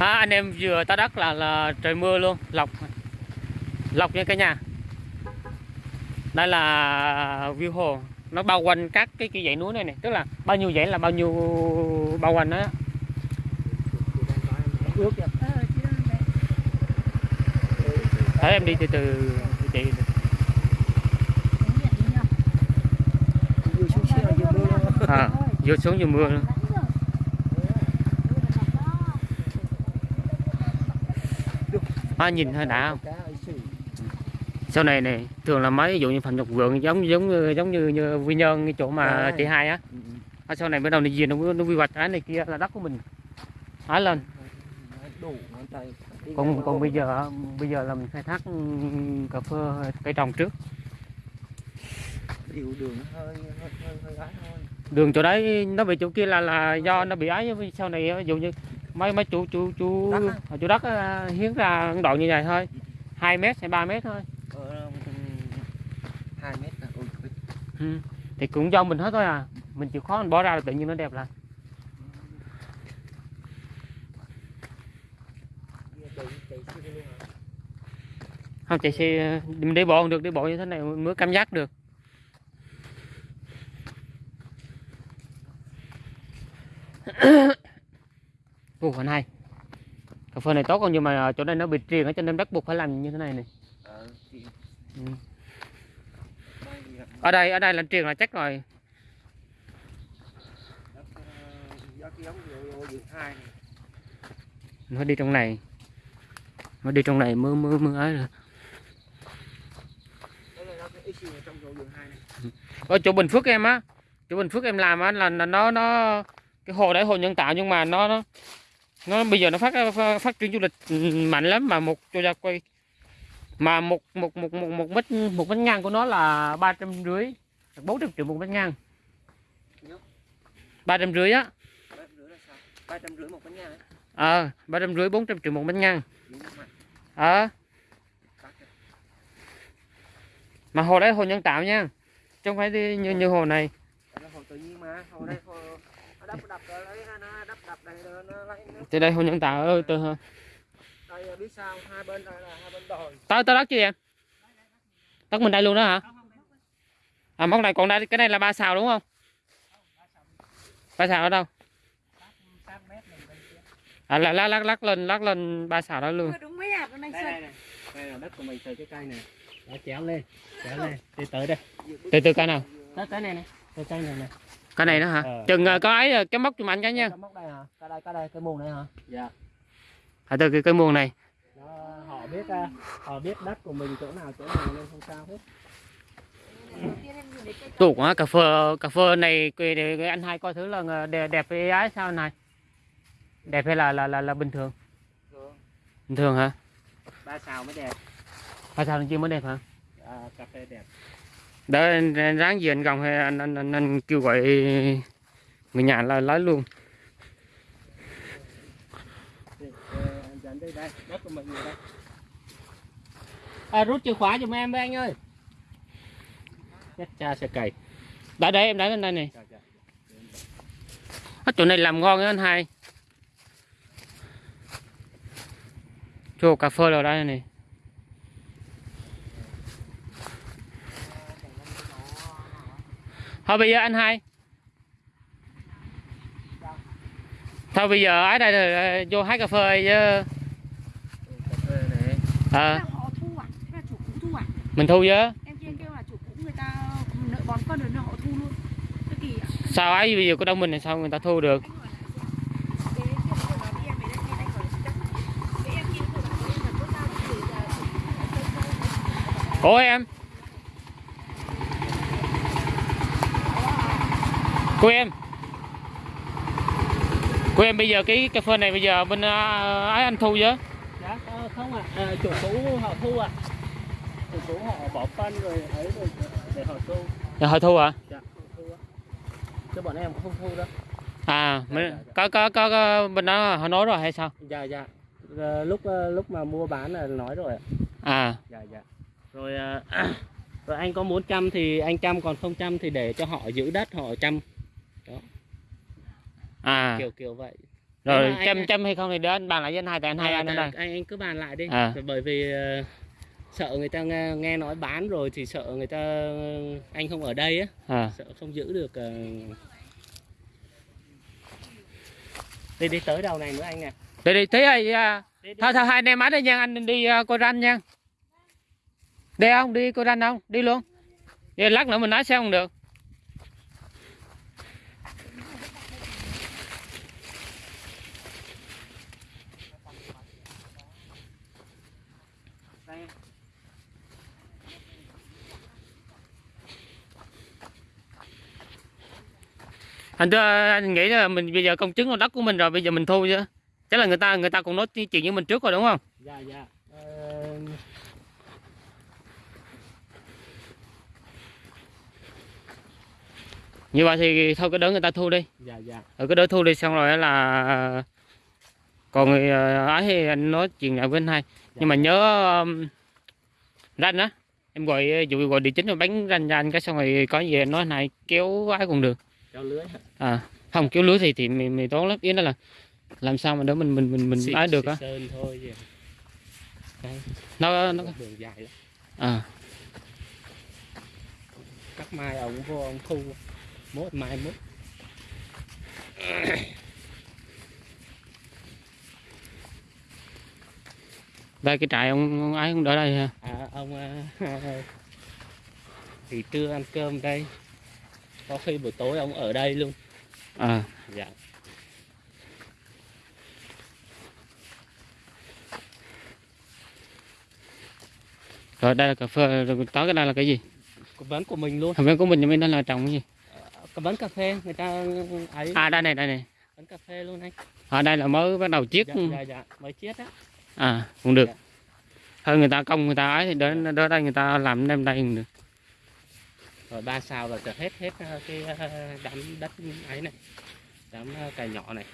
À, anh em vừa ta đất là là trời mưa luôn, lọc lọc nha cả nhà. Đây là view hồ, nó bao quanh các cái cái dãy núi này này, tức là bao nhiêu dãy là bao nhiêu bao quanh đó. Ước đấy. Thấy em đi từ từ chị nhờ. Vừa xuống vừa mưa luôn. à, vừa xuống vừa mưa luôn. À, nhìn hơi đã không? Sau này này thường là mấy ví dụ như phần nhục vượng giống giống giống như, như quy nhơn cái chỗ mà Đấy. chị hai á. Ở sau này bắt đầu nó gì nó nó quy hoạch cái này kia là đất của mình. Hái lên. Còn còn bây giờ bây giờ là mình khai thác cà phê cây trồng trước. Đường chỗ đấy nó bị chỗ kia là là do nó bị ấy sau này ví dụ như mấy mấy chủ chủ chủ Đất á? chủ đất á, hiến ra đoạn như vậy thôi. 2 mét hay 3 mét thôi. Ờ, hai mét là trời. ừ. thì cũng do mình hết thôi à. Mình chịu khó mình bỏ ra là tự nhiên nó đẹp lại. Không chạy xe mình đi bộ không được đi bộ như thế này mới cảm giác được Ồ, còn hay cà phê này tốt không nhưng mà chỗ này nó bị triền ở cho nên bắt buộc phải làm như thế này này ừ. ở đây ở đây là triền là chắc rồi. Hai phải đi trong này. Phải đi trong này mới mới mới ấy rồi. Nó hai ở chỗ Bình Phước em á chỗ Bình Phước em làm á là, là nó nó cái hồ đấy hồ nhân tạo nhưng mà nó nó nó bây giờ nó phát phát, triển du lịch mạnh lắm mà một cho ra quay. Mà một một một một một mét một mét ngang của nó là ba trăm rưỡi bốn trăm triệu một mét ngang. Ba trăm rưỡi á. Ba trăm rưỡi một nhà ấy. ờ ba trăm rưỡi bốn trăm triệu một mét ngang. Ờ. Rồi. mà hồ đấy hồ nhân tạo nha. Chứ không phải như như hồ này. Hồ tự nhiên mà, hồ đây hồ đắp đập rồi đấy, từ đây hồ nhân tạo ơi từ đây biết sao hai bên đây là hai bên đồi. Tới tới đất chưa em đất mình đây luôn đó hả? À móc này còn đây cái này là ba xào đúng không? Ba xào ở đâu? À là lắc lắc lắc lên lắc lên ba xào đó luôn. Đúng mấy hạt anh đây này đây là đất của mình từ cái cây này. Đã chéo lên chéo lên. Đi tới đây. Từ từ cái nào? Tới tới này này. Tới cây này này cái này nữa hả? Ờ. chừng ờ, có ấy ờ, cái móc chùm anh cái nha. Cái móc đây hả? Cái đây cái đây cái mùng này hả? Dạ. À từ cái, cái muồng này. Đó, họ biết à, họ biết đất của mình chỗ nào chỗ nào nên không sao hết. Tủ quá cà phê cà phê này cái- cái- cái anh hai coi thử là ờ, đẹp đẹp với ái sao này? Đẹp hay là là là, là bình thường? Bình thường hả? Ba xào mới đẹp. Ba xào chưa mới đẹp hả? À, cà phê đẹp đỡ ráng gì anh gồng hay anh anh, anh, anh kêu gọi người nhà là lấy luôn. À, rút chìa khóa giùm em với anh ơi. Cha sẽ cày. Đã để em để lên đây này. Ở chỗ này làm ngon á anh hai. Chỗ cà phê rồi đây này. Thôi bây giờ anh hai. Thôi bây giờ ở đây là vô hái cà phê chứ. Thế à, à? À? Mình thu chứ. Em ạ. Sao ấy bây giờ có đông mình thì sao người ta thu được? Cái kia vừa nói với em ấy đấy, kia anh hỏi chắc. Cái em kia vừa nói với em là tốt tao thì là chủ cũ người ta Ủa em Cô em Cô em bây giờ cái cà phê này bây giờ bên à, ấy anh thu chứ Dạ, ờ, không ạ, à. chủ cũ họ thu ạ. Chủ cũ họ bỏ phân rồi ấy rồi để họ thu. Dạ họ thu à Dạ, thu ạ. Chứ bọn em không thu đâu. À mấy- có, có có có bên đó họ nói rồi hay sao Dạ dạ. Ờ, lúc ờ, lúc mà mua bán là nói rồi ạ. À Dạ dạ. Rồi ờ, rồi anh có muốn chăm thì anh chăm còn không chăm thì để cho họ giữ đất họ chăm à. Kiểu kiểu vậy. rồi mà anh- chăm chăm hay không thì anh bàn lại với anh hai tại anh hai Ờ, anh đây? anh anh cứ bàn lại đi. À. bởi vì ờ, sợ người ta nghe, nghe nói bán rồi thì sợ người ta anh không ở đây á. À. Sợ không giữ được ờ. đi đi tới đầu này nữa anh nè đi đi tí ơi à, thôi thôi hai anh em ở đây nha anh đi uh, coi ranh nha. Đi không? Đi coi ranh không? Đi luôn. Đi lát nữa mình nói sao không được anh thưa anh nghĩ là mình bây giờ công chứng đất của mình rồi bây giờ mình thu chứ. Chắc là người ta người ta cũng nói chuyện với mình trước rồi đúng không? Dạ dạ. Ờ, như vậy thì thôi cái đỡ người ta thu đi. dạ dạ. Ở cái đỡ thu đi xong rồi là còn người ờ, ấy thì anh nói chuyện lại với anh hai. Nhưng mà nhớ um, ranh á. Em gọi dụ gọi địa chính rồi bánh ranh cho anh cái xong rồi có gì nói hai kéo ấy cũng được kéo lưới hả? à không kéo lưới thì thì mình, mình tốn lắm. Ý đó là làm sao mà đỡ mình mình mình mình Xịt- ấy được á? nó nó đường dài lắm. À. Cắt mai ông vô ông thu. Mốt mai mốt. Đây cái trại ông, ông ấy cũng đỡ đây ha à ông à, thì trưa ăn cơm đây có khi buổi tối ông ở đây luôn. À. Dạ. Rồi đây là cà phê rồi tối cái đây là cái gì? Vấn của mình luôn. Biết của mình bên đó là trồng cái gì? Cố vấn cà phê người ta ấy. À đây này đây này. Vấn cà phê luôn anh. Ở đây là mới bắt đầu chiết. Dạ dạ dạ. Mới chết á. À cũng được. Dạ. thôi người ta công người ta ấy thì đến đến đây người ta làm đem đây cũng được rồi ba sao là hết hết ờ, cái ờ, đám đất ấy này đám ờ, cày nhỏ này.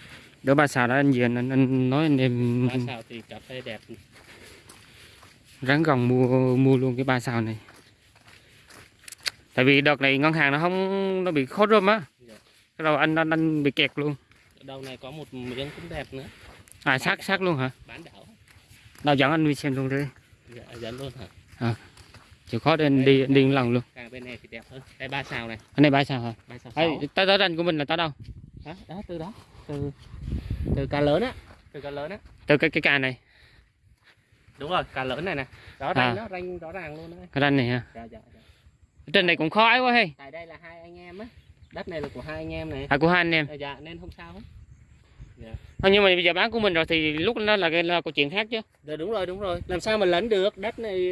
Đỡ ba xào đó anh gì anh, anh, nói anh em ba sao thì cà phê đẹp. Ráng gồng mua mua luôn cái ba xào này. Tại vì đợt này ngân hàng nó không nó bị khó rơm á. Dạ. đầu anh, anh anh bị kẹt luôn. Đầu này có một miếng cũng đẹp nữa. À sát sát luôn hả? Bán đảo. Nào dẫn anh đi xem luôn đi. Dạ, dẫn luôn hả chịu khó anh đi đi lần luôn. Càng bên này thì đẹp hơn. Đây ba sao này. Anh này ba xào hả? Ba sao Ê, sáu tới tới ranh của mình là tới đâu? Đó, đó từ đó. Từ từ cá lớn á. Từ cá lớn á. Từ cái cái cà này. Đúng rồi cá lớn này nè. Đó À. ranh nó ranh rõ ràng luôn đấy ranh này ha dạ dạ dạ. Trên này cũng khó ấy quá hay. Tại đây là hai anh em á. Đất này là của hai anh em này. À của hai anh em. Dạ, dạ nên không sao hết. Thôi nhưng mà bây giờ bán của mình rồi thì lúc đó là cái là câu chuyện khác chứ. Dạ đúng rồi đúng rồi. Làm sao mà lấn được? Đất này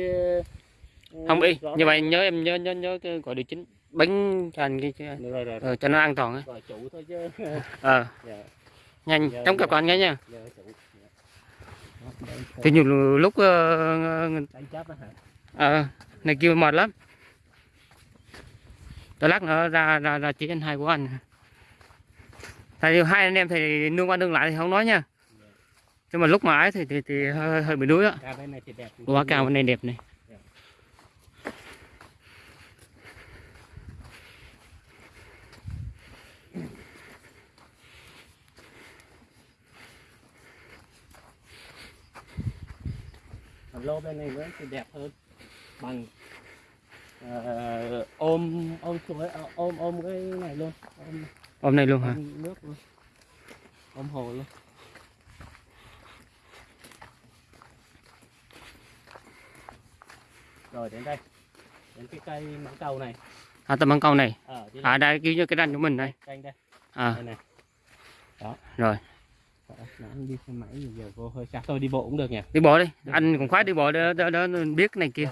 không y như vậy nhớ em nhớ nhớ nhớ cái gọi địa chính bánh cho anh cái cái- rồi rồi rồi. Ờ, cho nó an toàn á. Gọi chủ thôi chứ. Ờ. Dạ. Nhanh chống cặp anh cái nha. Dạ dạ. Thì nhiều lúc ờ, ờ, này kêu mệt lắm. Tới lát nữa ra ra ra chỉ anh hai của anh vì hai anh em thì nương qua nương lại thì không nói nha. Nhưng mà lúc mà ấy thì thì, thì hơi, hơi bị đuối á. Ca bên này thì đẹp. Quả cao bên này đẹp này Còn lô bên này nữa thì đẹp hơn. Bằng ờ, ôm ôm chuối ờ, ôm ôm cái này luôn. Ôm, ôm này luôn hả? ôm nước luôn. Ôm hồ luôn. Rồi đến đây. Đến cái cây mãng cầu này. À tầm bằng câu này. Ở đi à đây kêu như cái ranh của mình đây. Đây đây. À. Đây này. Đó. Rồi Đó, anh đi xe máy giờ vô hơi xa. Thôi đi bộ cũng được nhỉ? Đi bộ đi. Anh cũng khoái đi bộ để, để, để biết này kia.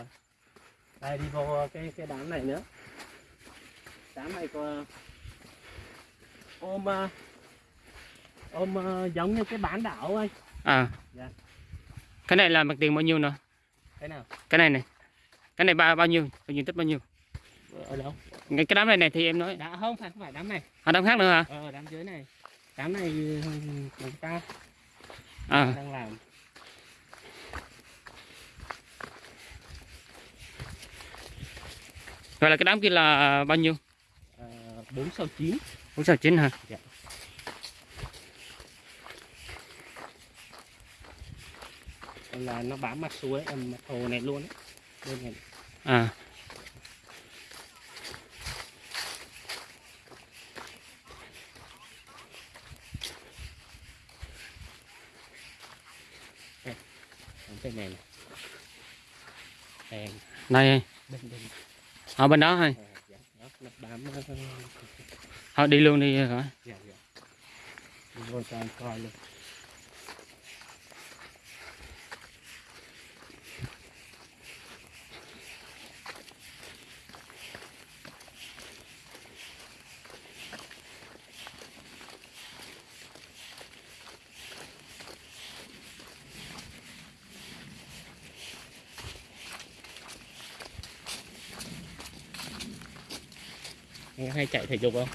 Đây đi vô cái cái đám này nữa. Đám này có ôm ờ, ôm ờ, giống như cái bán đảo anh à. Dạ. cái này là mặt tiền bao nhiêu nữa cái nào? Cái này này. Cái này bao bao nhiêu? Bao nhiêu tích bao nhiêu? Ở đâu? Cái, cái đám này này thì em nói. Đã không phải không phải đám này. À đám khác nữa hả? Ờ đám dưới này cái này ừ, chúng ta à. đang làm vậy là cái đám kia là bao nhiêu à, bốn sáu chín bốn sáu chín hả dạ. là nó bám mặt suối mặt hồ này luôn ấy. bên này à bên này này đèn đây bên bên ở bên đó thôi. À, dạ, thôi đi luôn đi rồi. Dạ dạ. Đi anh coi luôn hay chạy thể dục không?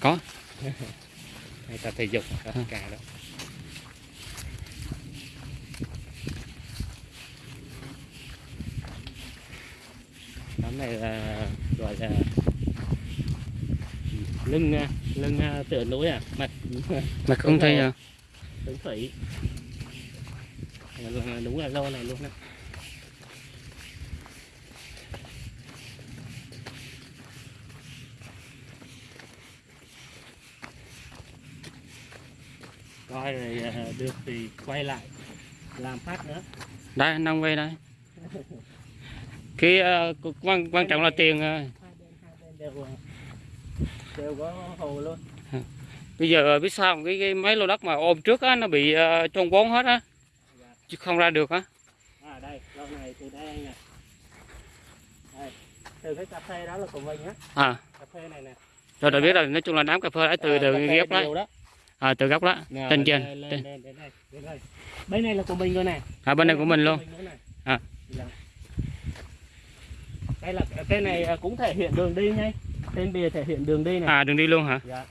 Có. hay tập thể dục Ừ. cả đó. Tấm này là gọi là lưng à, lưng à, tựa núi à mặt mà không thấy à, tướng thủy đúng là lâu này luôn á coi rồi à, được thì quay lại làm phát nữa. Đây đang quay đây. Cái ờ, quan quan trọng là tiền ờ. đều đều có hồ luôn. Bây giờ biết sao cái, cái mấy lô đất mà ôm trước á nó bị uh, trôn vốn hết á. Chứ không ra được á. À đây lâu này từ đây nè đây từ cái cà phê đó là của mình á. À. Cà phê này nè. Rồi đã biết rồi nói chung là đám cà phê đã từ À, từ nhiều đó à, từ gốc đó. Nào, trên. lên lên lên lên đây. bên này là của mình rồi này. À, bên này của mình luôn. À. Dạ. đây là cái này cũng thể hiện đường đi nhé trên bìa thể hiện đường đi này. À đường đi luôn hả? Dạ.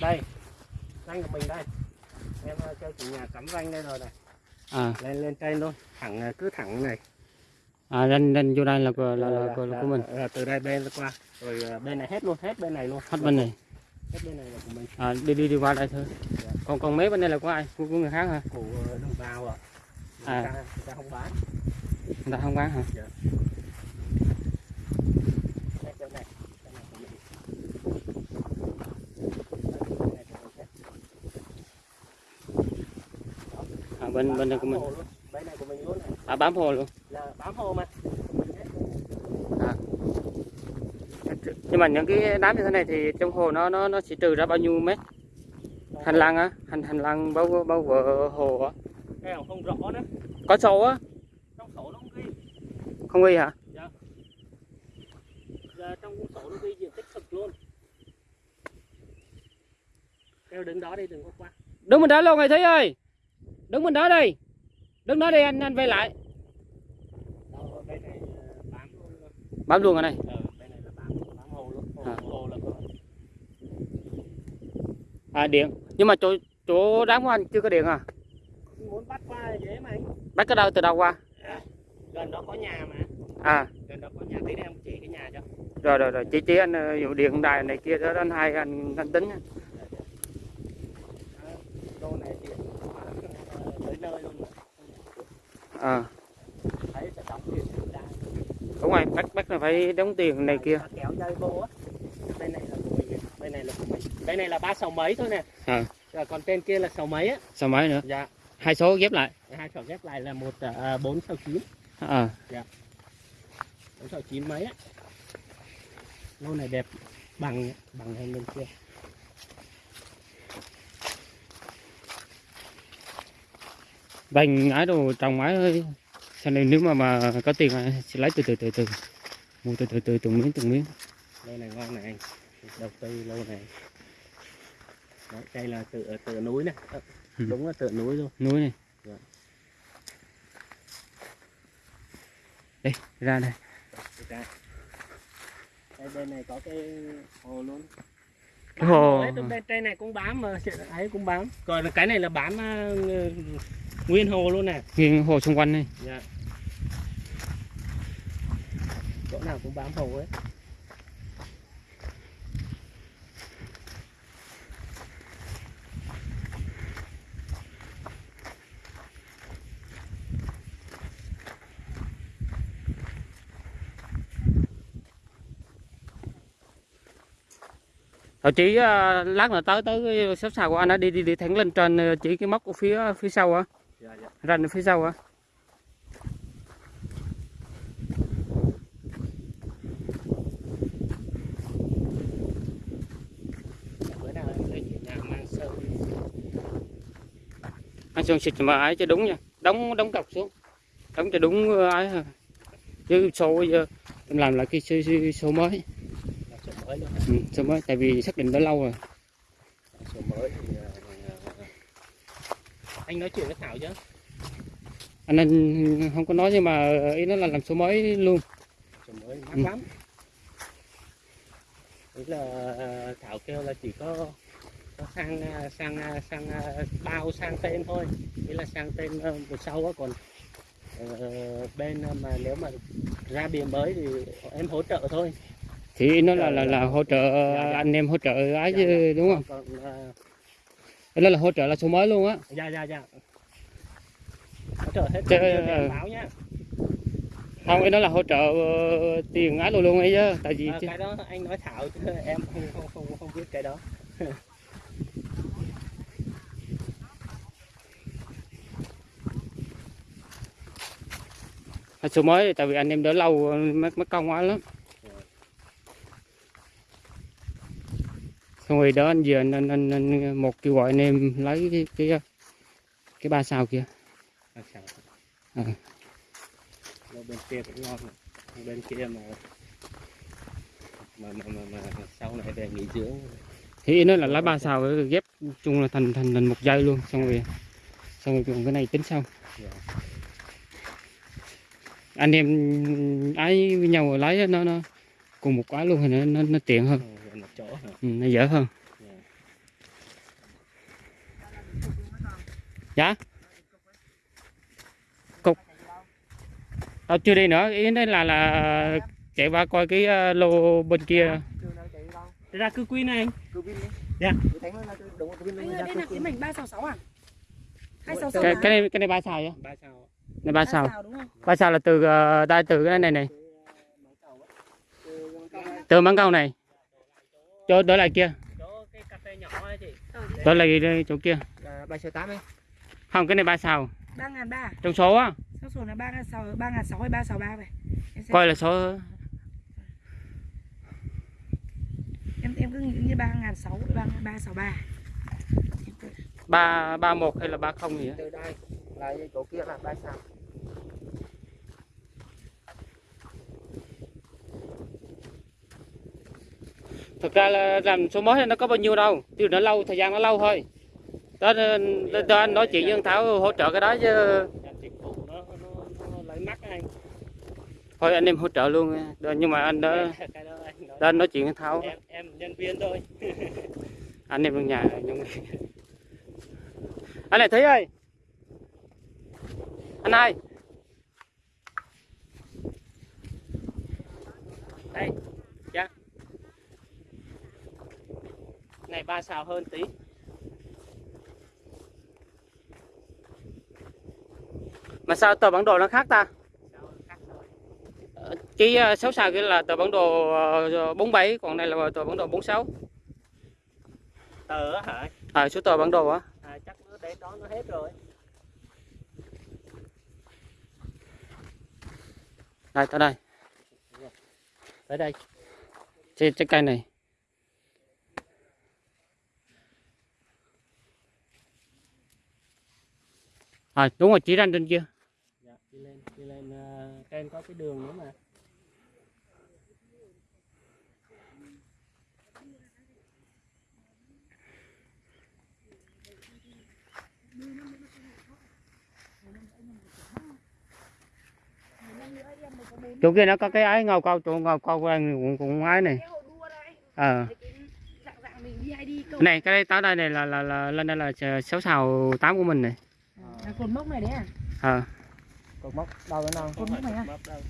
Đây. Danh của mình đây. Em à, cho chủ nhà cắm danh đây rồi này. À. Lên lên trên luôn. Thẳng à, cứ thẳng này. À lên lên vô đây là của là, là, Dạ, của, là dạ, của mình. dạ, từ đây bên qua. Rồi à, bên này hết luôn hết bên này luôn. Hết bên này bên này là của mình à, đi đi đi qua đây thôi. Dạ. còn còn mấy bên đây là của ai? Của, của người khác hả? Của đồng bào ạ. À. người, ta, người ta không bán. Người ta không bán hả? Này này này mình. à, bên bên đây của mình. Bên này của mình luôn này. À bám hồ luôn. Là bám hồ mà nhưng mà những cái đám như thế này thì trong hồ nó nó nó sẽ trừ ra bao nhiêu mét? Hành lang á? Hành hành lang bao bao bờ hồ á? Không rõ nữa có sâu á? Trong sổ nó không ghi. Không ghi hả? Giờ trong sổ nó ghi diện tích thực luôn. Theo đứng đó đi đừng có qua. Đứng mình đó luôn rồi thấy ơi. Đứng mình đó đi. Đứng đó đi anh anh về lại. Đó, bên này ờ, bám luôn bám luôn ở đây bên này. Là bám bám hồ luôn hồ, À. hồ là có à điện. Nhưng mà chỗ chỗ đám của anh chưa có điện à? Muốn bắt qua dễ mà anh. Bắt cái đâu từ đâu qua? Gần đó có nhà mà. À. Gần đó có nhà tí em chỉ cái nhà cho. Rồi rồi rồi. Chỉ chỉ anh ờ, dụ điện đài này kia đó anh hai anh anh tính này thì ờ, tới nơi luôn mà. à. Thấy sẽ đóng tiền cho người ta đúng rồi bắt bắt là phải đóng tiền này kia. kéo dây vô á bên này là của mình bên này là đây này là ba sáu mấy thôi nè. À. Rồi còn trên kia là sáu mấy á. Sao mấy nữa? Dạ. Hai số ghép lại. Hai sổ ghép lại là một à, bốn sáu chín. À. Bốn sáu chín mấy á. Lô này đẹp bằng bằng hơn bên kia. Bành ái đồ trồng mái ơi sau này nếu mà mà có tiền sẽ lấy từ từ từ từ. Mua từ từ từ từng miếng từng miếng. Lô này ngon này anh đầu tư lô này. Đấy, đây là tựa tựa núi này. Ờ, Ừ. đúng là tựa núi luôn. Núi này. Dạ. đây ra đây. Đây đây bên này có cái hồ luôn. Cái hồ- trên này cũng bám mà ấy cũng bám. Còn là cái này là bám à, nguyên hồ luôn nè. Nghiêng hồ xung quanh này dạ. Chỗ nào cũng bám hồ ấy Ờ, chỉ ờ, lát nữa tới tới cái xếp xào của anh á đi đi đi thẳng lên trên ờ, chỉ cái móc của phía phía sau á. Dạ dạ. Ranh ở phía sau á. Anh xuân xịt mà ấy cho đúng nha. Đóng đóng cọc xuống. Đóng cho đúng ờ, ấy thôi. chứ số bây giờ làm lại cái số, số, số mới mới luôn. Ừ, số mới? Tại vì xác định đã lâu rồi. Số mới thì ờ, anh nói chuyện với Thảo chứ. Anh anh không có nói nhưng mà ý nó là làm số mới luôn. Số mới mắc Ừ. lắm. Ý là ờ, Thảo kêu là chỉ có có sang ờ, sang sang bao sang tên thôi. Ý là sang tên một sau á còn ờ, bên mà nếu mà ra bìa mới thì em hỗ trợ thôi thì nó là là, là hỗ trợ anh em hỗ trợ ấy chứ đúng không? Nó là hỗ trợ là số mới luôn á. Dạ dạ dạ. Hỗ trợ hết Chứ, ờ, báo nhá. không ý nó là hỗ trợ ờ, tiền ấy luôn luôn ấy chứ tại vì chứ- cái đó anh nói Thảo chứ em không không không không biết cái đó. Số mới tại vì anh em đỡ lâu mất mất công quá lắm xong rồi đó anh giờ anh, anh, anh, anh một kêu gọi anh em lấy cái cái cái ba sao kia. À, bên kia cũng ngon bên kia mà mà mà mà, mà, sau này về nghỉ dưỡng. Thì nó là lấy ba sao rồi ghép chung là thành thành thành một dây luôn xong rồi xong rồi còn cái này tính sau. Dạ. anh em ấy với nhau lấy nó nó cùng một cái luôn thì nó nó, nó tiện hơn. Ừ, một chỗ hả ừ, nó dễ hơn Dạ. dạ cục Ờ, chưa đi nữa ý đấy là là chạy qua coi cái ờ, lô bên kia Thế ra cư quy này anh Dạ. Anh ơi, đây là cái mảnh 366 à? 266 cái à? cái này cái này ba sao vậy ba sao này ba không? ba sao là từ ờ, đây từ cái này này từ mắng câu này cho đỡ lại kia. Chỗ cái cà phê nhỏ ấy chị đỡ lại chỗ kia. Là ba số tám ấy. Không cái này ba sao 3.300 trong số á. Số số là 3.600 3.600 hay 363 vậy? Em, xem. coi là số. Em, em cứ nghĩ như 3.600 3, 363 Em cứ- ba. Ba một hay là ba không gì á. Từ đây là chỗ kia là ba sao thực ra là làm số mới nó có bao nhiêu đâu tiêu nó lâu thời gian nó lâu thôi. Đó, đó, anh nói chuyện với thằng thảo hỗ trợ cái đó chứ. Anh thôi anh em hỗ trợ luôn Đó, nhưng mà anh đó, đó anh nói anh chuyện với thảo. Em em nhân viên thôi. Anh em trong nhà nhưng anh này thấy ơi. Anh ơi đây này ba sao hơn tí. Mà sao tờ bản đồ nó khác ta? Ờ, cái ờ, sáu sao kia là tờ bản đồ ờ, 47 còn đây là tờ bản đồ 46 tờ á hả? À, số tờ bản đồ á. À, chắc nó đến đó nó hết rồi. Đây tới đây. Tới đây. Trên trái cây này à đúng rồi chỉ ranh trên kia. Dạ, đi lên đi lên uh, trên có cái đường nữa mà. Chỗ kia nó có cái ái ngầu câu chỗ ngầu câu cũng cũng ái này. Ờ. Cái dạng dạng mình đi hay đi câu này cái đây tới đây này là là là lên đây là sáu sào tám của mình này là cột mốc này đấy à? ờ cột mốc đâu nữa đâu Cột mốc này à?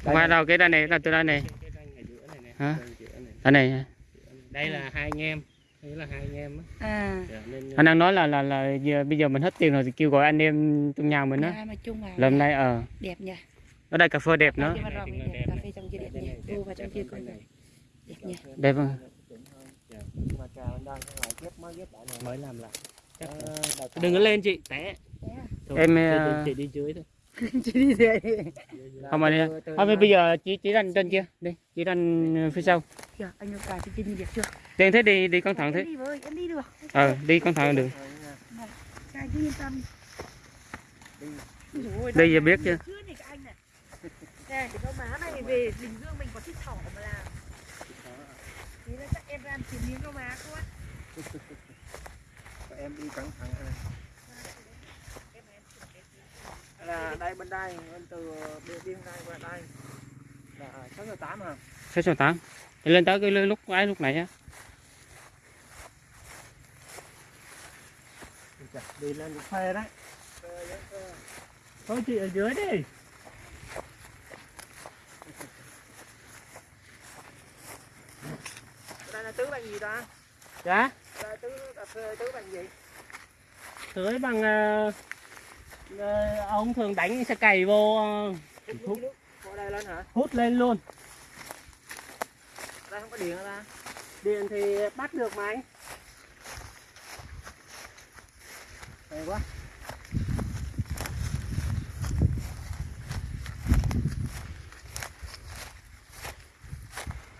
không phải đâu? Cái đây này là từ đây này. Cái ranh ở giữa này Hả? đây này. Đây là hai anh em. Đây là hai anh em á. À. Dạ, nên anh đang nói là là là giờ, bây giờ mình hết tiền rồi thì kêu gọi anh em trong nhà mình á. Chung vào lần này ờ. Đẹp nhỉ? Ở đây cà phê đẹp nữa. Cà phê trong kia đẹp. Nhỉ Đu vào trong kia coi đẹp nhỉ? Đẹp không? Mà trà bên đang lại ghép mới ghép lại này. Mới làm lại. Ờ, là- đừng có lên chị té. à? Thôi, Em, chị- ờ, chị đi dưới thôi. Chị đi về Là Không mà đi. từ Thôi bây giờ chị chị đánh trên kia. Đi chị đánh phía sau. Anh yêu cả chị Trinh việc chưa tiền thế đi đi cẩn thận em thế. đi với em đi được. Ờ đi cẩn thận được. Đi. Đây giờ biết chưa? này cái má này về Bình Dương mình có thích thỏ mà làm. Thế là chắc em làm chín miếng má quá Và em đi cẩn thận này. Là đây bên đây bên từ biên biên đây qua đây. Là sáu giờ tám à sáu số tám. Thì lên tới cái lúc ấy lúc này á. Đi lên được phê đấy. Thôi chị ở dưới đi. Đây là tứ bằng gì ta? Dạ? Tứ cà phê tứ bằng gì? Tưới bằng ờ, ờ, ông thường đánh sẽ cày vô ờ, hút đây lên hả? hút lên luôn. Đây không có điện ta? Điện thì bắt được mà anh. Hay quá.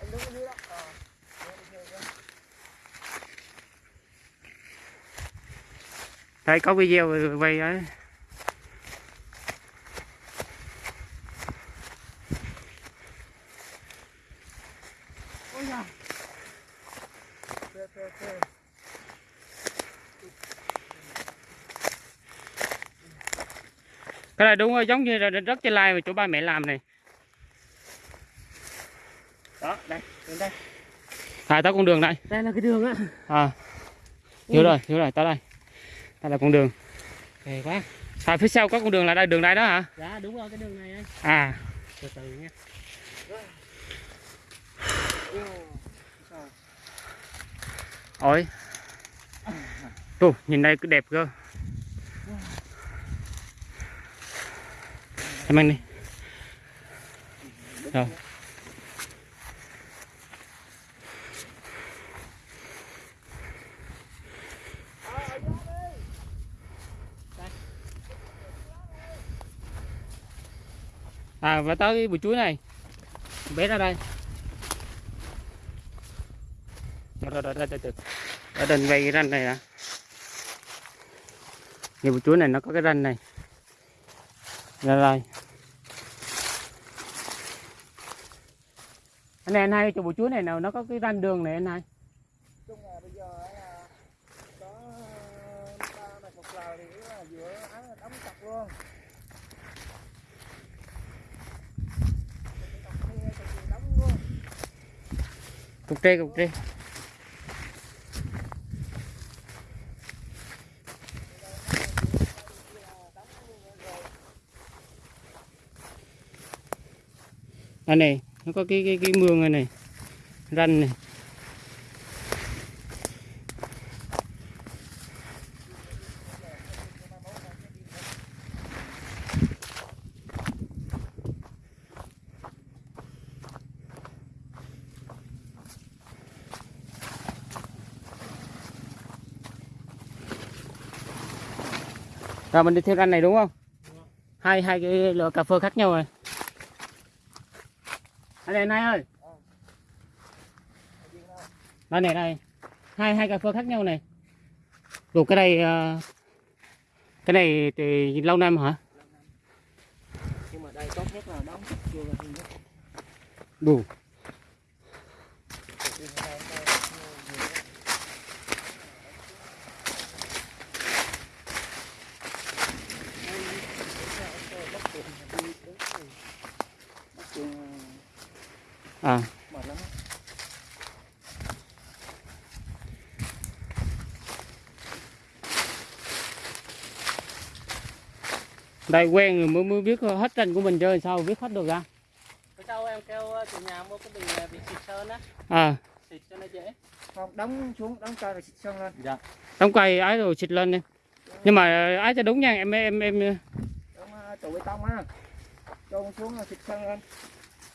Anh đúng đó. Ờ có video quay ấy ôi da phê phê phê cái này đúng rồi giống như là đất trên lai mà chỗ ba mẹ làm này. Đó đây đến đây. À tới con đường này. Đây là cái đường á. À hiểu rồi hiểu rồi tới đây. Đây là con đường. Hay quá. À phía sau có con đường là đây đường đây đó hả? Dạ đúng rồi cái đường này anh à. Từ từ nha. Ôi. Tù, nhìn đây cứ đẹp cơ em anh đi. Rồi à và tới cái bụi chuối này. Bé ra đây. Rồi rồi rồi rồi từ ở đền vây cái ranh này à nhiều bụi chuối này nó có cái ranh này ra đây. Anh này anh hai chỗ bụi chuối này nào nó có cái ranh đường này anh hai? Chung là bây giờ là có ba mạch một lầu thì là giữa ấy là đóng chặt luôn. Cọc kia, cọc kia đóng luôn cục tre cục tre này nó có cái cái cái mương này này ranh này. Rồi mình đi theo ranh này đúng không? Hai hai cái loại cà phê khác nhau rồi anh này hai ơi. Đây này đây hai hai cà phê khác nhau này. Rồi cái này ờ, cái này thì lâu năm hả? Nhưng mà đây tốt nhất là đóng đủ Cọc kia ở đây, ở đây, nhiều nhất. À. Đây quen rồi mới mới biết hết ranh của mình chơi sao biết hết được ra sau em kêu ờ, chủ nhà mua cái bình ờ, bình xịt sơn á. À. Xịt cho nó dễ. Không đóng xuống đóng cây rồi xịt sơn lên. Dạ. Đóng cây ái rồi xịt lên đi. Nhưng mà ái cho đúng nha em em em đóng uh, trụ bê tông á. Chôn xuống rồi xịt sơn lên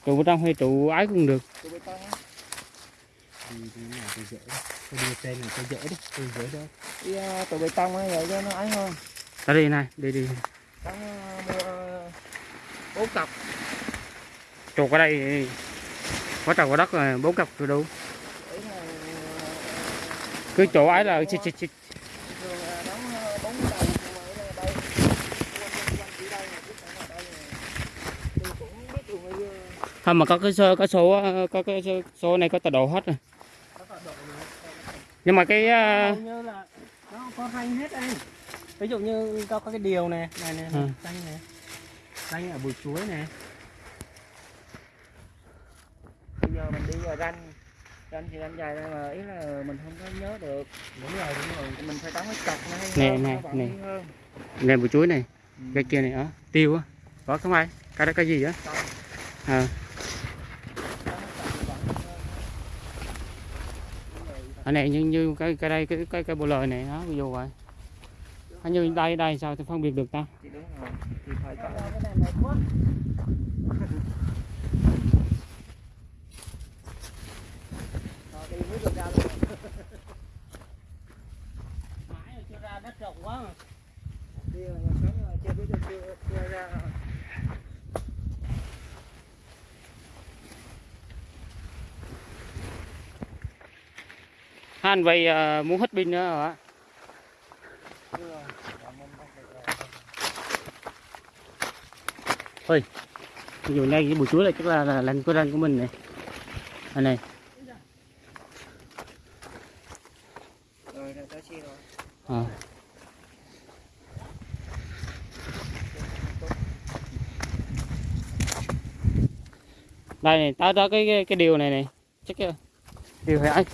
trụ trong hay trụ ái cũng được trụ bê tông á thì đi nào tôi dỡ tôi đưa trên này tôi dễ đi tôi dễ đó đi trụ bê tông á vậy cho nó ái hơn ta đi này, đi đi. Tao ờ, bốn cặp Chuột ở đây quá trời có đất rồi, bốn cặp rồi đủ. Cứ chỗ ấy là chích chích chích. thường là đóng ờ, bốn đầu nhưng mà ở đây quanh quanh quanh chỉ đây mà biết ở đây này tôi cũng biết đường bây giờ không mà có cái số, có số ờ, có cái số, số này có tọa độ hết rồi. có tọa độ nữa Nhưng mà cái ờ, hầu như là nó có ranh hết anh ví dụ như có, có cái điều này này này Ừ. ranh này ranh ở bụi chuối này bây giờ mình đi vào ranh ranh thì ranh dài đây mà ý là mình không có nhớ được đúng rồi đúng rồi mình phải đóng cái cọc này Nè, hơn, nè, nó vẫn nè. đi hơn. này bụi chuối này, Ừ. cái kia này, đó, tiêu á. Có không ai? Cái đó cái gì á? Xong. Ờ. ở này như như cái cái đây cái cái cái bộ lời này đó ví dụ vậy. Hình như đây đây sao tôi phân biệt được ta? Thì đúng rồi thì phải có. Cái này mệt quá Rồi, đi mới được ra luôn mãi chưa ra đất rộng quá mà. đi rồi chưa biết được chưa chưa ra rồi vậy ờ, à, muốn hết pin nữa hả? Thôi, dù nay cái bụi chuối này chắc là, là lành của ranh của mình này. Anh này. À. đây này tao đó cái cái, cái điều này này. Chắc cái điều phải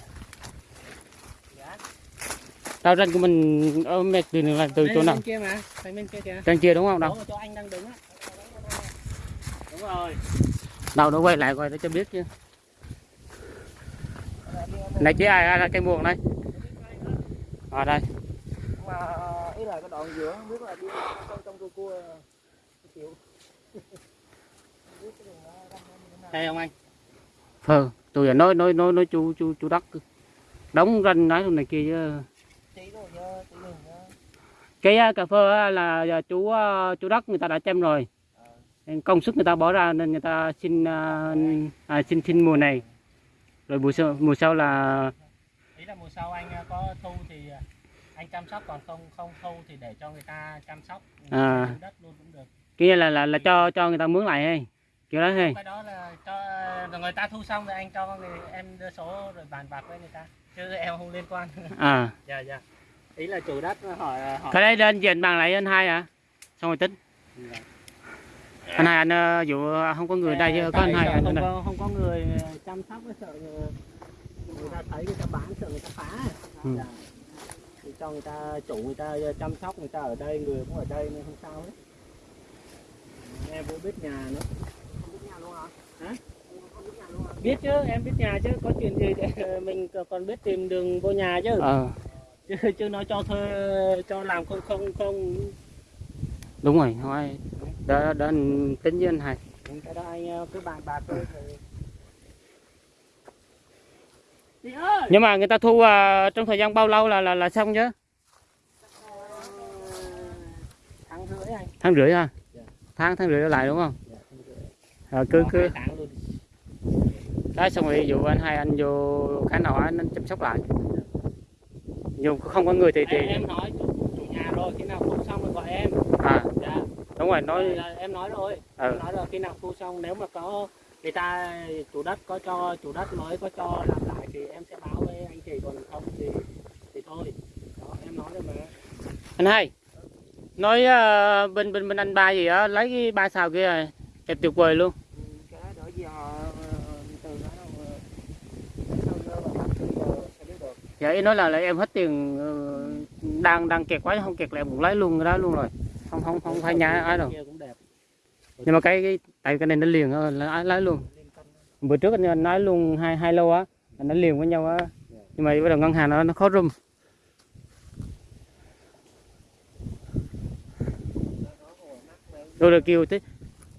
tao ranh của mình ở mẹ từ là từ Đây, chỗ nào? Bên kia mà phải bên kia kìa. Trên kia đúng không đâu Đúng rồi, chỗ anh đang đứng á. Đúng rồi. Đâu nó quay lại coi để cho biết chứ. Này chỉ ai là cây muồng đây ở đây. Mà ờ, ý là cái đoạn giữa không biết là đi trong trong cua cua chịu đây không anh? Phờ tôi nói nói nói nói chú chú chú đất đóng ranh nói này kia chứ chỉ rồi nhớ chỉ đường nhớ cái à, cà phê á là chú à, chú đất người ta đã chăm rồi. Công sức người ta bỏ ra nên người ta xin à, à, xin xin mùa này. Rồi mùa sau mùa sau là ý là mùa sau anh có thu thì anh chăm sóc còn không không thu thì để cho người ta chăm sóc À. Dùng đất luôn cũng được. Kia là là là cho cho người ta mướn lại hay kiểu đó hay cái đó là cho rồi người ta thu xong rồi anh cho người em đưa số rồi bàn bạc với người ta. Chứ em không liên quan. À. Dạ dạ ý là chủ đất hỏi hỏi cái đấy lên diện bằng lại anh hai à? Xong rồi tính. Anh hai anh ờ, dụ không có người đây chứ có anh hai anh không đây. có không có người chăm sóc sợ người, ta thấy người ta bán sợ người ta phá. Ừ. Dạ. thì cho người ta chủ người ta chăm sóc người ta ở đây người cũng ở đây nên không sao hết. Em cũng biết nhà nữa. Không biết nhà luôn hả? Hả? biết chứ em biết nhà chứ có chuyện gì để mình còn biết tìm đường vô nhà chứ. Ờ chứ chứ nói cho thuê cho làm không không không. Đúng rồi thôi đó anh tính với anh hai. Cái đó anh ờ, cứ bàn bạc thôi. Nhưng mà người ta thu à, trong thời gian bao lâu là là là xong chứ? Tháng rưỡi anh. Tháng rưỡi ha Dạ. tháng tháng rưỡi trở lại đúng không? Dạ, tháng rưỡi. ờ, cứ cứ. đó xong rồi dụ anh hai anh vô cái nào anh anh chăm sóc lại dù không có người thì thì em, nói chủ, nhà rồi khi nào thu xong rồi gọi em. À. Dạ. Đúng rồi nói Là em nói rồi. Ừ. em nói rồi khi nào thu xong nếu mà có người ta chủ đất có cho chủ đất mới có cho làm lại thì em sẽ báo với anh chị còn không thì thì thôi. Đó em nói rồi mà. Anh hai nói ờ, bên bên bên anh ba gì á lấy cái ba xào kia rồi đẹp tuyệt vời luôn Ừ, cái đó đỡ gì họ ờ, từ đó đâu ờ, sau giờ và bắt từ giờ sẽ biết được dạ ý nói là, là em hết tiền ờ, đang đang kẹt quá không kẹt là em cũng lấy luôn cái đó luôn rồi. Không không không phải nhá ai đâu. Nhưng mà cái, cái tại cái này nó liền á, là lấy luôn. Bữa trước anh nói luôn hai hai lô á là nó liền với nhau á. Nhưng mà bắt đầu ngân hàng nó nó khó rung. Rồi rồi kêu thế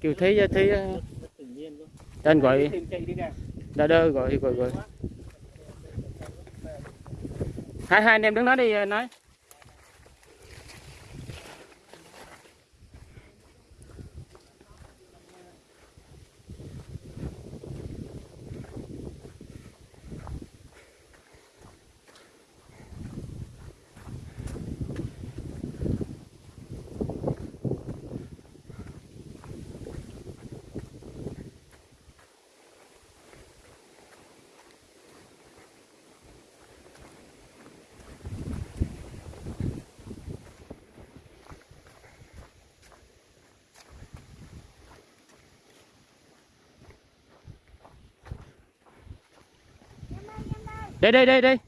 kêu tự nhiên luôn tên gọi đỡ đỡ gọi gọi gọi hai hai anh em đứng nói đi nói. Đây đây đây đây.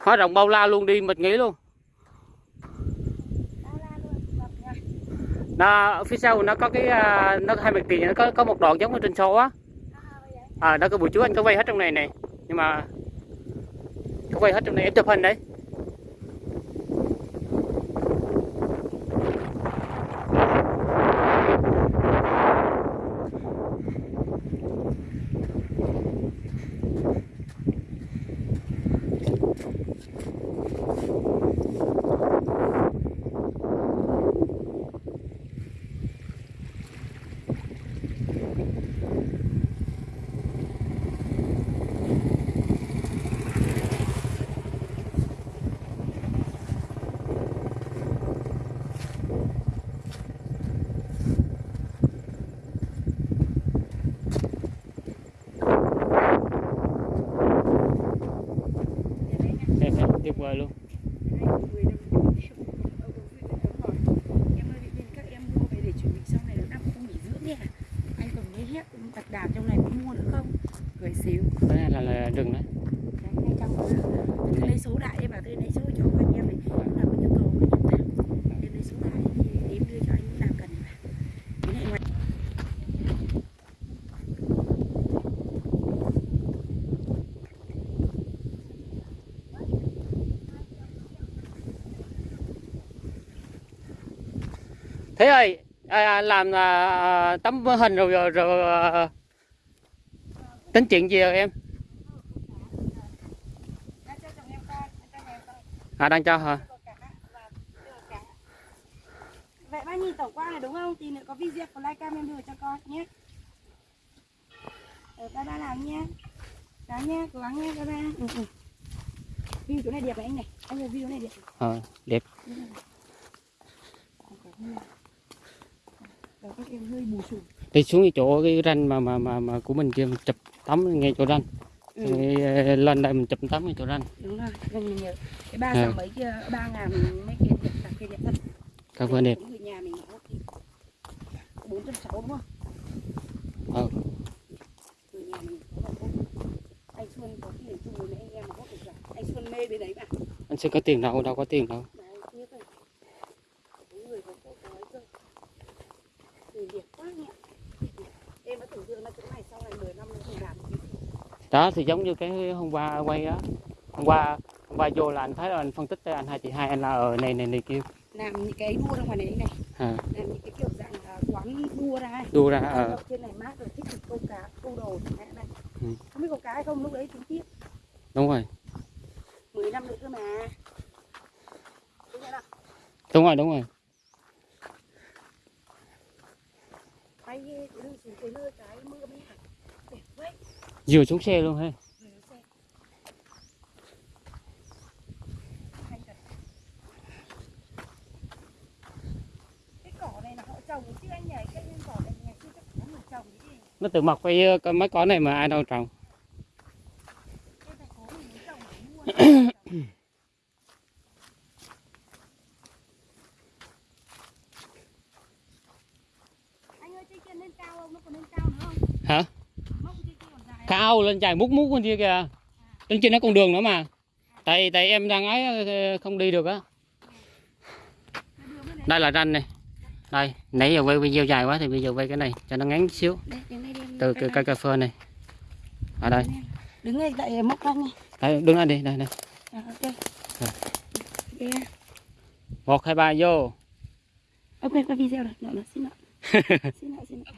Hóa rồng bao la luôn đi mình nghĩ luôn. Nó phía sau nó có cái à, nó hai mặt tiền nó có có một đoạn giống ở trên số á. À, vậy có đó cái buổi chú anh có vay hết trong này này nhưng mà có vay hết trong này em chụp hình đấy Em thấy tuyệt vời luôn Em ơi, bên các em mua về để chuẩn bị sau này nó năm không nghỉ dưỡng nha. Anh còn mấy hét đặc đàm trong này có mua nữa không? Gửi xíu. cái này là, là rừng đấy Đấy, ngay trong đó. Tôi lấy số đại em bảo tôi lấy số cho anh em này. Lúc nào có nhu cầu có nhu cầu. Em lấy số đại thì em đưa cho anh lúc nào cần mà. Cái này ngoài thế ơi à, làm à, tấm hình rồi rồi, rồi à, tính chuyện gì rồi em à đang cho hả. Vậy bác nhìn tổng quan này đúng không? Tí nữa có video của livecam em đưa cho con nhé. Ở ba ba làm nha. Đó nha, cố gắng nha ba ba. Ừ, ừ. View chỗ này đẹp này anh này. Anh ơi view này đẹp. ờ, đẹp Rồi các em hơi bù xù. đi xuống cái chỗ cái ranh mà mà mà, mà của mình kia mình chụp tấm ngay chỗ ranh Ừ. Rồi, ờ, lên đây mình chụp tấm ngay chỗ ranh Đúng rồi, anh mình nhớ. Cái ba À. mấy kia, ba ngàn mấy kia đẹp, cả kia đẹp thật. cà phê đẹp Người nhà mình nó thì bốn trăm sáu đúng không? ờ Người nhà mình có là không? Anh Xuân có tiền chung với mấy anh em mà có được cả. Anh Xuân mê bên đấy mà. anh sẽ có tiền đâu đâu có tiền đâu Đấy, tiếc rồi. Có người có cô có ấy cơ. Người đẹp quá nhỉ. Em đã tưởng tượng là chỗ này sau này 10 năm nữa mình làm cái gì. Đó thì giống như cái hôm qua quay á hôm qua hôm qua vô là anh thấy là anh phân tích cho anh hai chị hai anh là ở này này này kia. Làm những cái đua ra ngoài này này. À, làm những cái kiểu dạng là quán đua ra đua ra Ăn ờ. nhậu trên này mát rồi thích câu cá câu đồ hạn này. Ừ. không biết câu cá hay không lúc đấy tính tiếp. Đúng rồi. 10 năm nữa cơ mà. Đúng nào? đúng rồi đúng rồi. Lưa cái mưa mới hẳn đẹp quá vừa xuống xe luôn ha. Nó tự mọc cái cái mấy cỏ này mà ai đâu trồng. Hả mốc trên kia còn dài cao lên dài mút mút con kia kìa. Trên kia nó còn đường nữa mà. Tại tại em đang ấy ờ, không đi được á. Đây là ranh này. Đây nãy giờ quay video dài quá thì bây giờ quay cái này cho nó ngắn xíu. Đây đây từ quay cái đây. cây cà phê này. Ở đây. Đứng ngay tại răng này. Đây đứng đây đi đây đây. Ok. Một hai ba vô. Ok qua video rồi. Xin lỗi xin lỗi xin lỗi